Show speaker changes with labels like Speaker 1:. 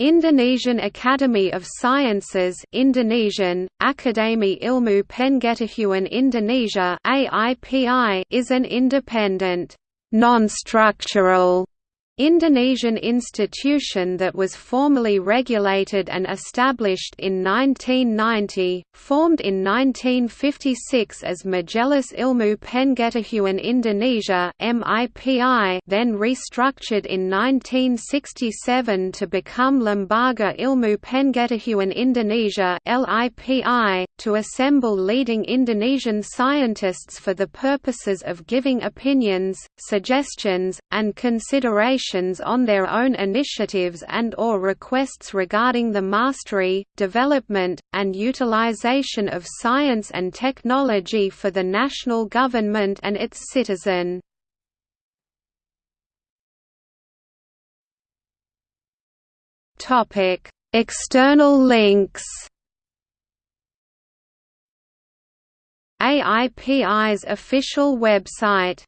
Speaker 1: Indonesian Academy of Sciences Indonesian, Akademi Ilmu Pengetahuan Indonesia AIPI is an independent, non-structural Indonesian institution that was formally regulated and established in 1990, formed in 1956 as Majelis Ilmu Pengetahuan Indonesia then restructured in 1967 to become Lembaga Ilmu Pengetahuan Indonesia to assemble leading Indonesian scientists for the purposes of giving opinions, suggestions, and considerations on their own initiatives and or requests regarding the mastery, development, and utilization of science and technology for the national government and its citizen. External links AIPI's official website